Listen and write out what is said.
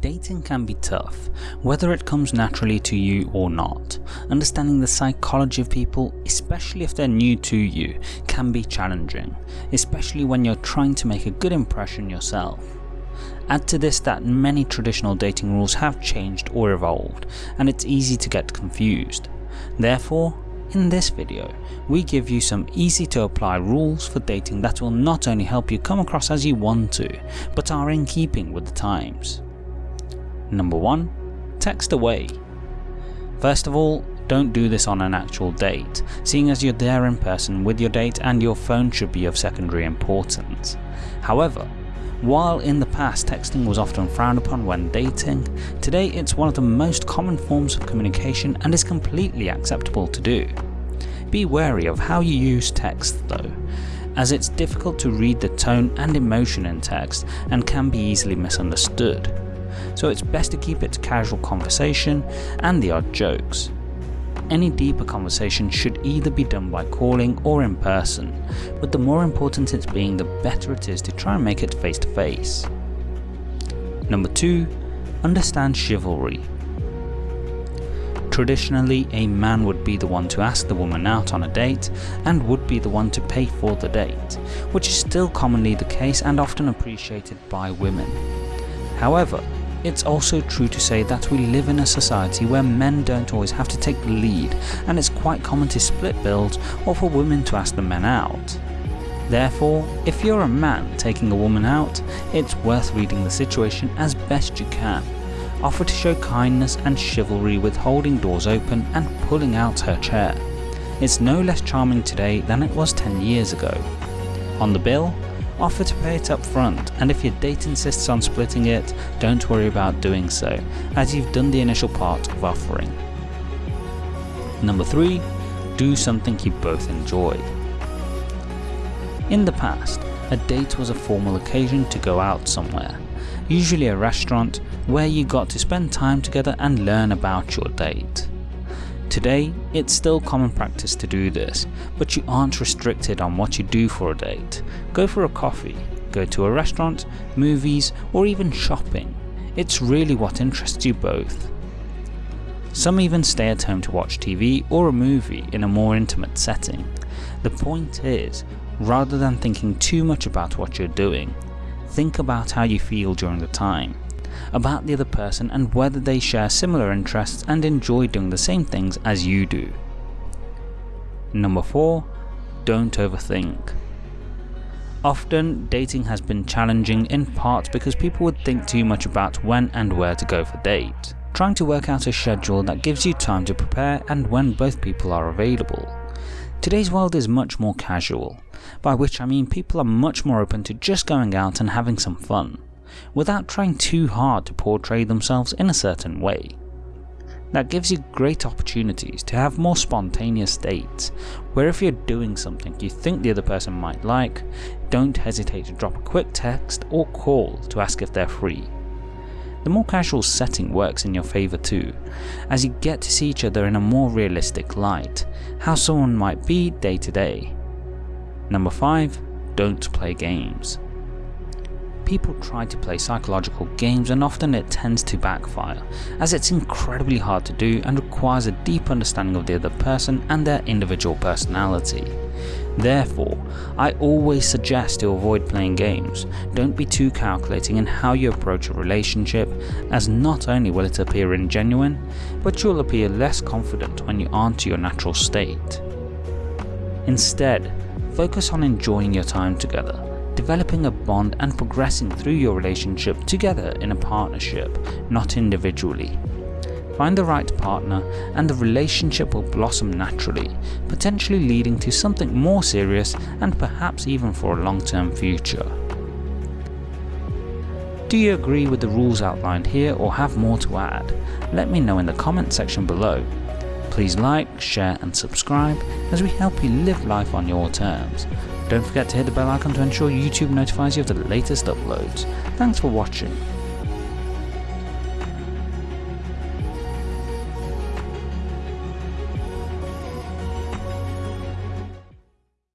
Dating can be tough, whether it comes naturally to you or not. Understanding the psychology of people, especially if they're new to you, can be challenging, especially when you're trying to make a good impression yourself. Add to this that many traditional dating rules have changed or evolved, and it's easy to get confused. Therefore, in this video, we give you some easy to apply rules for dating that will not only help you come across as you want to, but are in keeping with the times. Number 1. Text away. First of all, don't do this on an actual date, seeing as you're there in person with your date and your phone should be of secondary importance. However, while in the past texting was often frowned upon when dating, today it's one of the most common forms of communication and is completely acceptable to do. Be wary of how you use text though, as it's difficult to read the tone and emotion in text and can be easily misunderstood. So it's best to keep it to casual conversation and the odd jokes. Any deeper conversation should either be done by calling or in person, but the more important it's being the better it is to try and make it face to face. Number 2. Understand chivalry. Traditionally, a man would be the one to ask the woman out on a date and would be the one to pay for the date, which is still commonly the case and often appreciated by women. However, it's also true to say that we live in a society where men don't always have to take the lead and it's quite common to split bills or for women to ask the men out. Therefore, if you're a man taking a woman out, it's worth reading the situation as best you can. Offer to show kindness and chivalry with holding doors open and pulling out her chair. It's no less charming today than it was 10 years ago. On the bill, offer to pay it up front and if your date insists on splitting it, don't worry about doing so, as you've done the initial part of offering. Number 3. Do something you both enjoy. In the past, a date was a formal occasion to go out somewhere, usually a restaurant where you got to spend time together and learn about your date. Today, it's still common practice to do this, but you aren't restricted on what you do for a date. Go for a coffee, go to a restaurant, movies or even shopping. It's really what interests you both. Some even stay at home to watch TV or a movie in a more intimate setting. The point is, rather than thinking too much about what you're doing, think about how you feel during the time about the other person and whether they share similar interests and enjoy doing the same things as you do. Number 4. Don't overthink. Often, dating has been challenging in part because people would think too much about when and where to go for date, trying to work out a schedule that gives you time to prepare and when both people are available. Today's world is much more casual, by which I mean people are much more open to just going out and having some fun without trying too hard to portray themselves in a certain way. That gives you great opportunities to have more spontaneous dates, where if you're doing something you think the other person might like, don't hesitate to drop a quick text or call to ask if they're free. The more casual setting works in your favour too, as you get to see each other in a more realistic light, how someone might be day to day. Number 5. Don't play games people try to play psychological games and often it tends to backfire, as it's incredibly hard to do and requires a deep understanding of the other person and their individual personality. Therefore, I always suggest to avoid playing games. Don't be too calculating in how you approach a relationship, as not only will it appear ingenuine, but you'll appear less confident when you aren't to your natural state. Instead, focus on enjoying your time together developing a bond and progressing through your relationship together in a partnership, not individually. Find the right partner and the relationship will blossom naturally, potentially leading to something more serious and perhaps even for a long-term future. Do you agree with the rules outlined here or have more to add? Let me know in the comment section below. Please like, share and subscribe as we help you live life on your terms. Don't forget to hit the bell icon to ensure YouTube notifies you of the latest uploads. Thanks for watching.